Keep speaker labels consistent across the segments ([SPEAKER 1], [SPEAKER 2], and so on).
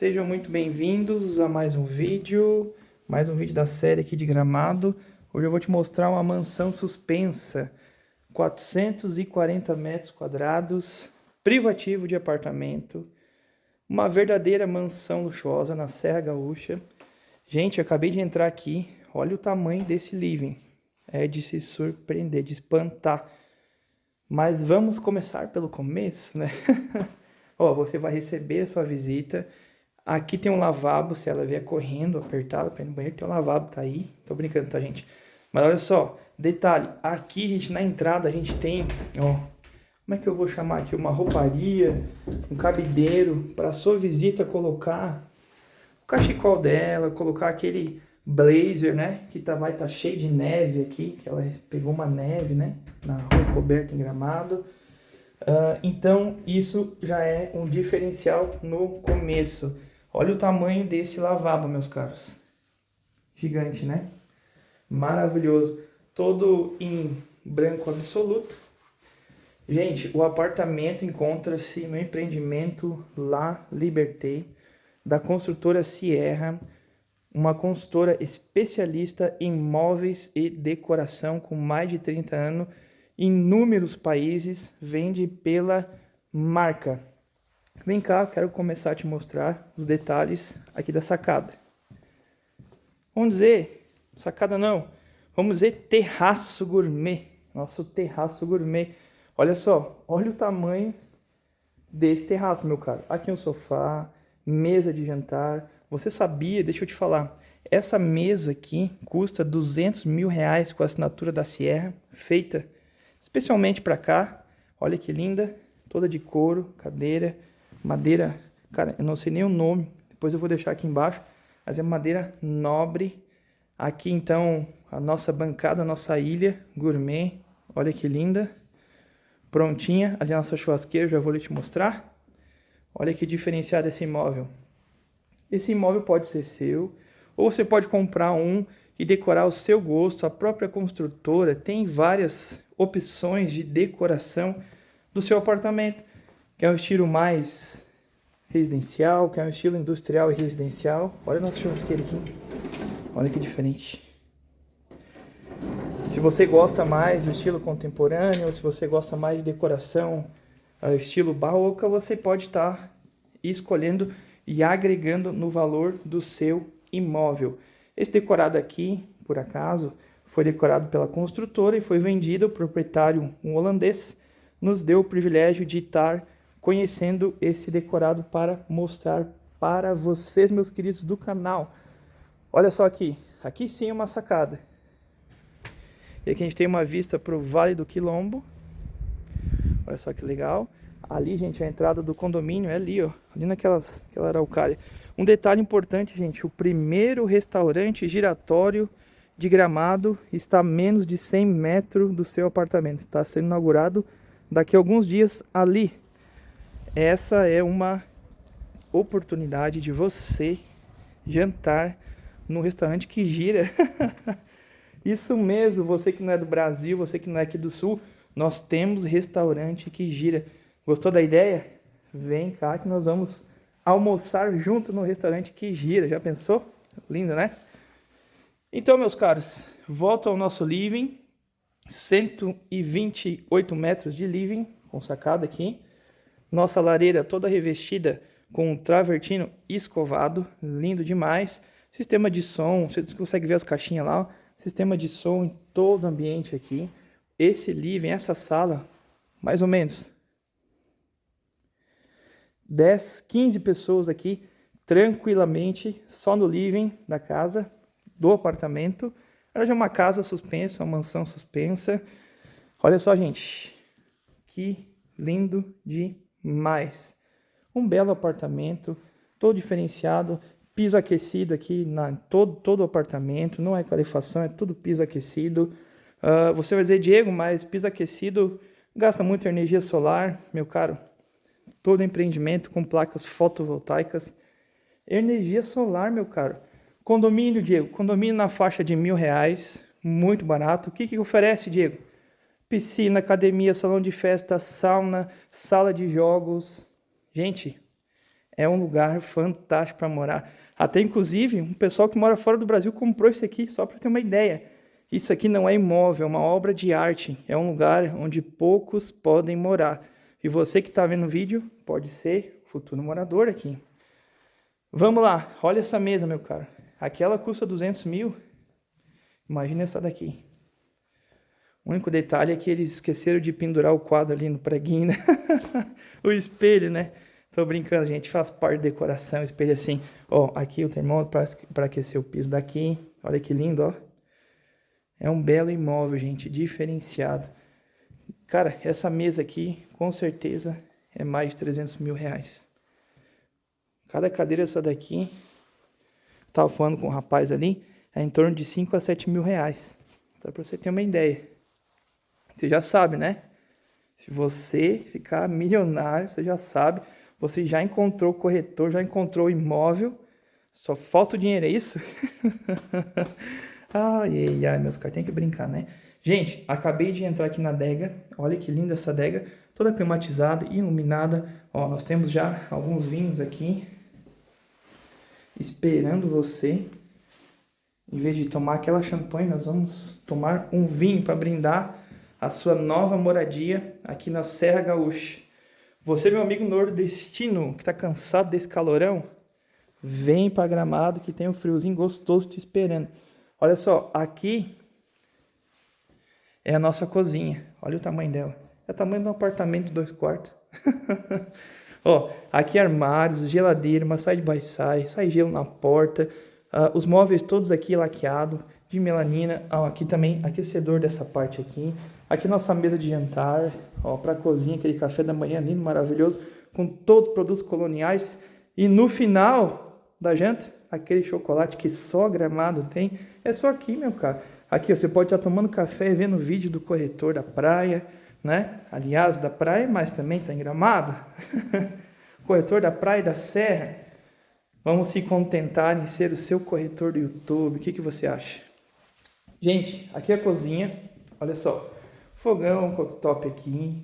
[SPEAKER 1] Sejam muito bem-vindos a mais um vídeo, mais um vídeo da série aqui de Gramado. Hoje eu vou te mostrar uma mansão suspensa, 440 metros quadrados, privativo de apartamento, uma verdadeira mansão luxuosa na Serra Gaúcha. Gente, eu acabei de entrar aqui, olha o tamanho desse living, é de se surpreender, de espantar. Mas vamos começar pelo começo, né? Ó, você vai receber a sua visita. Aqui tem um lavabo, se ela vier correndo, apertada para ir no banheiro, tem um lavabo, tá aí. Tô brincando, tá, gente? Mas olha só, detalhe, aqui, gente, na entrada a gente tem, ó, como é que eu vou chamar aqui? Uma rouparia, um cabideiro para sua visita colocar o cachecol dela, colocar aquele blazer, né? Que tá, vai estar tá cheio de neve aqui, que ela pegou uma neve, né? Na rua coberta em gramado. Uh, então, isso já é um diferencial no começo. Olha o tamanho desse lavabo, meus caros. Gigante, né? Maravilhoso. Todo em branco absoluto. Gente, o apartamento encontra-se no empreendimento La Liberté, da construtora Sierra, uma consultora especialista em móveis e decoração com mais de 30 anos inúmeros países, vende pela marca. Vem cá, quero começar a te mostrar os detalhes aqui da sacada. Vamos dizer, sacada não, vamos dizer terraço gourmet. Nosso terraço gourmet. Olha só, olha o tamanho desse terraço, meu caro. Aqui um sofá, mesa de jantar. Você sabia, deixa eu te falar, essa mesa aqui custa 200 mil reais com a assinatura da Sierra, feita especialmente para cá. Olha que linda, toda de couro, cadeira, madeira, cara, eu não sei nem o nome, depois eu vou deixar aqui embaixo, mas é madeira nobre. Aqui então a nossa bancada, a nossa ilha gourmet, olha que linda. Prontinha, ali a nossa churrasqueira, já vou te mostrar. Olha que diferenciado esse imóvel. Esse imóvel pode ser seu, ou você pode comprar um e decorar o seu gosto. A própria construtora tem várias opções de decoração do seu apartamento. Quer um estilo mais residencial, quer um estilo industrial e residencial. Olha o nosso churrasqueiro aqui. Olha que diferente. Se você gosta mais do estilo contemporâneo, se você gosta mais de decoração uh, estilo barroca, você pode estar escolhendo e agregando no valor do seu imóvel. Esse decorado aqui, por acaso, foi decorado pela construtora e foi vendido. O proprietário, um holandês, nos deu o privilégio de estar conhecendo esse decorado para mostrar para vocês, meus queridos do canal. Olha só aqui, aqui sim é uma sacada. E aqui a gente tem uma vista para o Vale do Quilombo. Olha só que legal. Ali, gente, a entrada do condomínio é ali, ó. Ali naquelas, aquela araucária. Um detalhe importante, gente. O primeiro restaurante giratório de Gramado está a menos de 100 metros do seu apartamento. Está sendo inaugurado daqui a alguns dias ali. Essa é uma oportunidade de você jantar no restaurante que gira. Isso mesmo, você que não é do Brasil, você que não é aqui do Sul, nós temos restaurante que gira. Gostou da ideia? Vem cá que nós vamos almoçar junto no restaurante que gira. Já pensou? Lindo, né? Então, meus caros, volto ao nosso living. 128 metros de living, com sacada aqui. Nossa lareira toda revestida com um travertino escovado, lindo demais. Sistema de som, você consegue ver as caixinhas lá, ó. Sistema de som em todo o ambiente aqui. Esse living, essa sala, mais ou menos 10, 15 pessoas aqui tranquilamente, só no living da casa do apartamento. Ela já é uma casa suspensa, uma mansão suspensa. Olha só, gente. Que lindo demais. Um belo apartamento, todo diferenciado. Piso aquecido aqui na todo, todo apartamento. Não é calefação, é tudo piso aquecido. Uh, você vai dizer, Diego, mas piso aquecido gasta muita energia solar. Meu caro, todo empreendimento com placas fotovoltaicas. Energia solar, meu caro. Condomínio, Diego. Condomínio na faixa de mil reais, muito barato. O que, que oferece, Diego? Piscina, academia, salão de festa, sauna, sala de jogos. Gente, é um lugar fantástico para morar. Até inclusive, um pessoal que mora fora do Brasil comprou isso aqui, só para ter uma ideia. Isso aqui não é imóvel, é uma obra de arte. É um lugar onde poucos podem morar. E você que está vendo o vídeo pode ser futuro morador aqui. Vamos lá, olha essa mesa, meu caro. Aquela custa 200 mil. Imagina essa daqui. O único detalhe é que eles esqueceram de pendurar o quadro ali no preguinho, né? o espelho, né? Tô brincando, gente. Faz parte da decoração, espelho assim. Ó, aqui o termômetro para aquecer o piso daqui. Olha que lindo, ó. É um belo imóvel, gente, diferenciado. Cara, essa mesa aqui, com certeza, é mais de 300 mil reais. Cada cadeira essa daqui, tava falando com o um rapaz ali, é em torno de 5 a 7 mil reais. Só para você ter uma ideia. Você já sabe, né? Se você ficar milionário, você já sabe. Você já encontrou o corretor, já encontrou o imóvel. Só falta o dinheiro, é isso? Ai, ai, ai, meus caras, tem que brincar, né? Gente, acabei de entrar aqui na adega. Olha que linda essa adega. Toda climatizada, iluminada. Ó, nós temos já alguns vinhos aqui. Esperando você. Em vez de tomar aquela champanhe, nós vamos tomar um vinho para brindar a sua nova moradia aqui na Serra Gaúcha. Você, meu amigo nordestino, que está cansado desse calorão, vem para Gramado que tem um friozinho gostoso te esperando. Olha só, aqui é a nossa cozinha. Olha o tamanho dela. É o tamanho de um apartamento dois quartos. Ó, aqui armários, geladeira, uma side by side, sai gelo na porta. Uh, os móveis todos aqui laqueado de melanina. Aqui também aquecedor dessa parte aqui. Aqui nossa mesa de jantar, ó, para cozinha, aquele café da manhã lindo, maravilhoso, com todos os produtos coloniais. E no final da janta, aquele chocolate que só Gramado tem, é só aqui, meu cara. Aqui você pode estar tomando café e vendo o vídeo do corretor da praia, né? Aliás, da praia, mas também está em Gramado. corretor da praia e da serra. Vamos se contentar em ser o seu corretor do YouTube. O que, que você acha? Gente, aqui é a cozinha. Olha só. Fogão, cooktop aqui.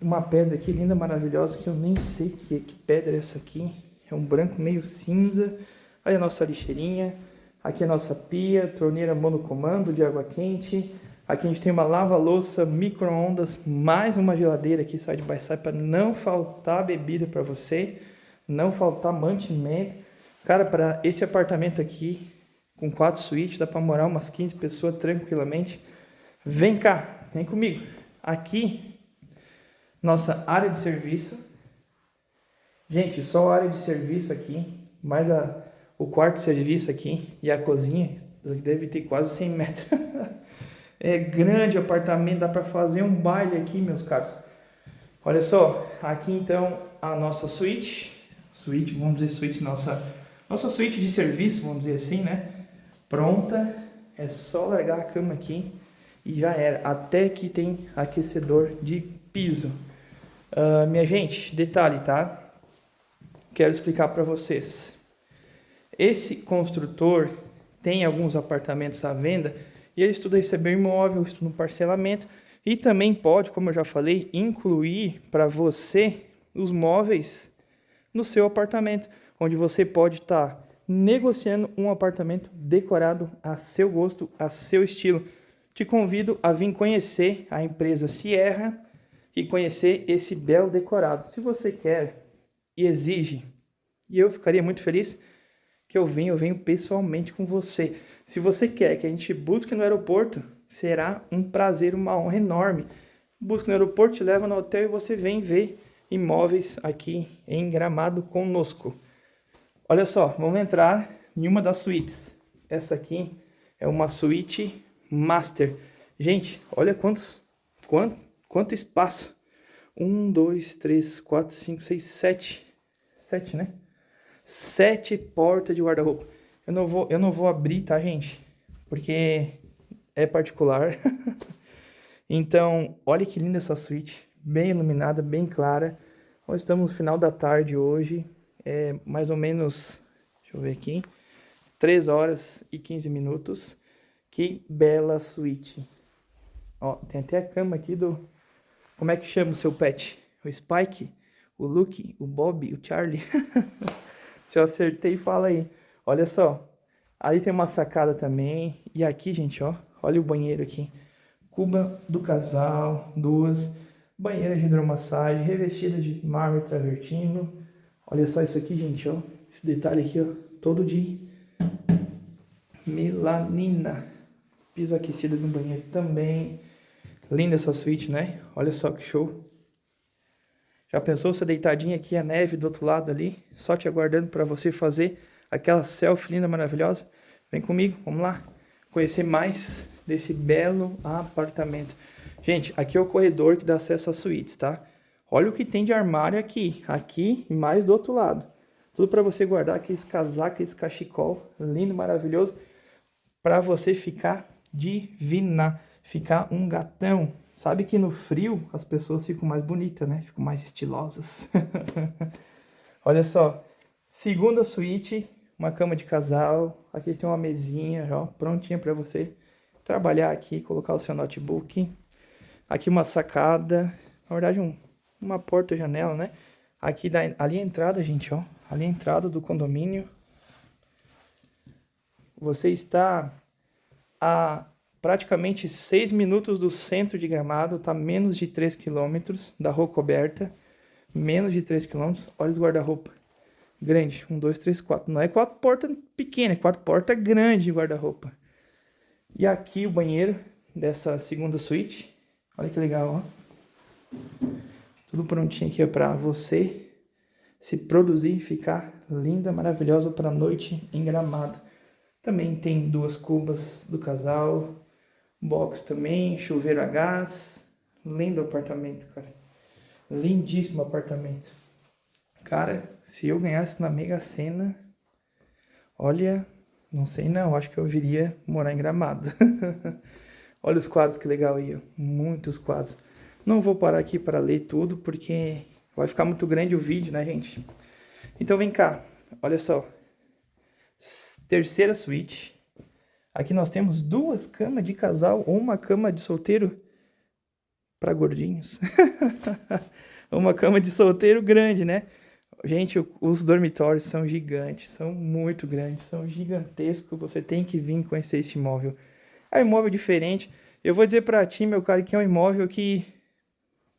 [SPEAKER 1] Uma pedra aqui linda, maravilhosa, que eu nem sei que, que pedra é essa aqui. É um branco meio cinza. Olha a nossa lixeirinha. Aqui a nossa pia, torneira monocomando de água quente. Aqui a gente tem uma lava-louça, micro-ondas, mais uma geladeira aqui side by side para não faltar bebida para você, não faltar mantimento. Cara, para esse apartamento aqui, com quatro suítes, dá para morar umas 15 pessoas tranquilamente. Vem cá, vem comigo. Aqui, nossa área de serviço. Gente, só a área de serviço aqui, mais a o quarto serviço aqui e a cozinha, deve ter quase 100 metros. é grande apartamento, dá para fazer um baile aqui, meus caros. Olha só, aqui então a nossa suíte, suíte, vamos dizer suíte, nossa, nossa suíte de serviço, vamos dizer assim, né? Pronta, é só largar a cama aqui e já era. Até que tem aquecedor de piso. Uh, minha gente, detalhe, tá? Quero explicar para vocês. Esse construtor tem alguns apartamentos à venda e ele estuda receber imóvel, estuda no parcelamento e também pode, como eu já falei, incluir para você os móveis no seu apartamento, onde você pode estar tá negociando um apartamento decorado a seu gosto, a seu estilo. Te convido a vir conhecer a empresa Sierra e conhecer esse belo decorado. Se você quer e exige, e eu ficaria muito feliz, que eu venho, eu venho pessoalmente com você. Se você quer que a gente busque no aeroporto, será um prazer, uma honra enorme. Busca no aeroporto, te leva no hotel e você vem ver imóveis aqui em Gramado conosco. Olha só, vamos entrar em uma das suítes. Essa aqui é uma suíte master. Gente, olha quantos, quanto, quanto espaço. Um, dois, três, quatro, cinco, seis, sete. Sete, né? sete portas de guarda-roupa. Eu não vou, eu não vou abrir, tá, gente? Porque é particular. então, olha que linda essa suíte, bem iluminada, bem clara. Nós estamos no final da tarde hoje, é mais ou menos, deixa eu ver aqui, 3 horas e 15 minutos. Que bela suíte. Ó, tem até a cama aqui do... Como é que chama o seu pet? O Spike? o Luke, o Bob, o Charlie. Se eu acertei, fala aí. Olha só. Aí tem uma sacada também. E aqui, gente, ó. Olha o banheiro aqui. Cuba do casal, duas. Banheira de hidromassagem, revestida de mármore travertino. Olha só isso aqui, gente, ó. Esse detalhe aqui, ó. Todo de melanina. Piso aquecido no banheiro também. Linda essa suíte, né? Olha só que show. Já pensou você deitadinha aqui, a neve do outro lado ali, só te aguardando para você fazer aquela selfie linda, maravilhosa? Vem comigo, vamos lá conhecer mais desse belo apartamento. Gente, aqui é o corredor que dá acesso às suítes, tá? Olha o que tem de armário aqui, aqui e mais do outro lado. Tudo para você guardar aqueles casacos, aqueles cachecol lindo, maravilhoso, para você ficar divina, ficar um gatão. Sabe que no frio as pessoas ficam mais bonitas, né? Ficam mais estilosas. Olha só, segunda suíte, uma cama de casal. Aqui tem uma mesinha, ó, prontinha para você trabalhar aqui, colocar o seu notebook. Aqui uma sacada, na verdade um, uma porta-janela, né? Aqui da, ali a entrada, gente, ó. Ali a entrada do condomínio. Você está a praticamente 6 minutos do centro de Gramado, tá menos de 3 quilômetros da rua coberta, menos de 3 quilômetros, olha os guarda-roupa, grande, 1, 2, 3, 4, não é quatro portas pequenas, é quatro portas grandes de guarda-roupa. E aqui o banheiro dessa segunda suíte, olha que legal, ó. Tudo prontinho aqui para você se produzir e ficar linda, maravilhosa para noite em Gramado. Também tem duas cubas do casal, Box também, chuveiro a gás. Lindo apartamento, cara. Lindíssimo apartamento. Cara, se eu ganhasse na Mega Sena, olha, não sei não, acho que eu viria morar em Gramado. olha os quadros que legal aí, ó. muitos quadros. Não vou parar aqui para ler tudo, porque vai ficar muito grande o vídeo, né, gente? Então vem cá, olha só. Terceira suíte, Aqui nós temos duas camas de casal ou uma cama de solteiro para gordinhos. uma cama de solteiro grande, né? Gente, os dormitórios são gigantes, são muito grandes, são gigantescos. Você tem que vir conhecer esse imóvel. É um imóvel diferente. Eu vou dizer para ti, meu cara, que é um imóvel que,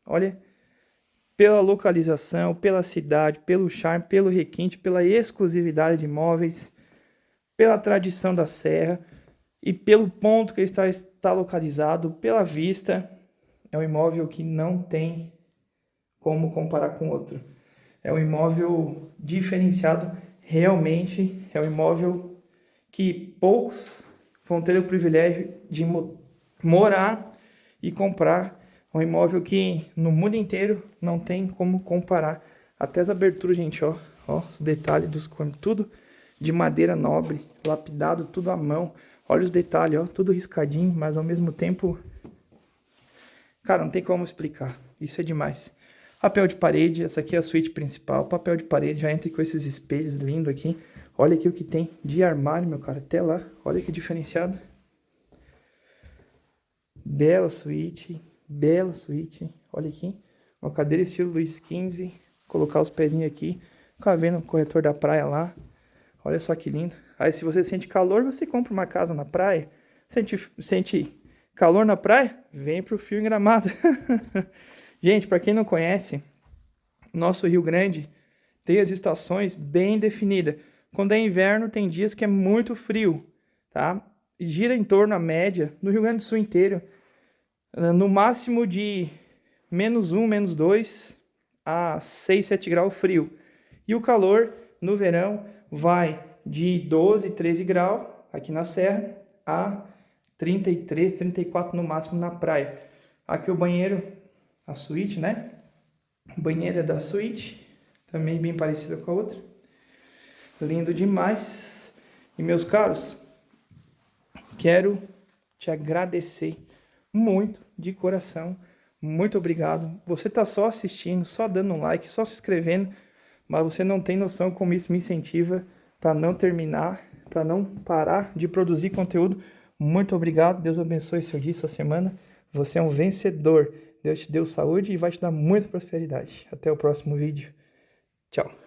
[SPEAKER 1] olha, pela localização, pela cidade, pelo charme, pelo requinte, pela exclusividade de imóveis, pela tradição da serra, e pelo ponto que está, está localizado, pela vista, é um imóvel que não tem como comparar com outro. É um imóvel diferenciado, realmente é um imóvel que poucos vão ter o privilégio de morar e comprar. É um imóvel que no mundo inteiro não tem como comparar. Até as aberturas, gente, ó, ó, detalhe dos tudo de madeira nobre, lapidado, tudo à mão. Olha os detalhes, ó, tudo riscadinho, mas ao mesmo tempo... Cara, não tem como explicar. Isso é demais. Papel de parede, essa aqui é a suíte principal. Papel de parede, já entra com esses espelhos lindos aqui. Olha aqui o que tem de armário, meu cara, até lá. Olha que diferenciado. Bela suíte, bela suíte. Olha aqui, uma cadeira estilo Luiz XV. Colocar os pezinhos aqui. Ficar vendo o corretor da praia lá. Olha só que lindo. Aí se você sente calor, você compra uma casa na praia. Sente, sente calor na praia? Vem pro Fio Gramado. Gente, para quem não conhece, nosso Rio Grande tem as estações bem definidas. Quando é inverno, tem dias que é muito frio, tá? Gira em torno, a média, no Rio Grande do Sul inteiro, no máximo de menos 1, menos 2 a 6, 7 graus frio. E o calor, no verão, vai de 12, 13 graus aqui na serra a 33, 34 no máximo na praia. Aqui o banheiro, a suíte, né? Banheira da suíte, também bem parecida com a outra. Lindo demais. E meus caros, quero te agradecer muito de coração. Muito obrigado. Você tá só assistindo, só dando um like, só se inscrevendo, mas você não tem noção como isso me incentiva para não terminar, para não parar de produzir conteúdo. Muito obrigado, Deus abençoe seu dia, sua semana. Você é um vencedor. Deus te deu saúde e vai te dar muita prosperidade. Até o próximo vídeo. Tchau.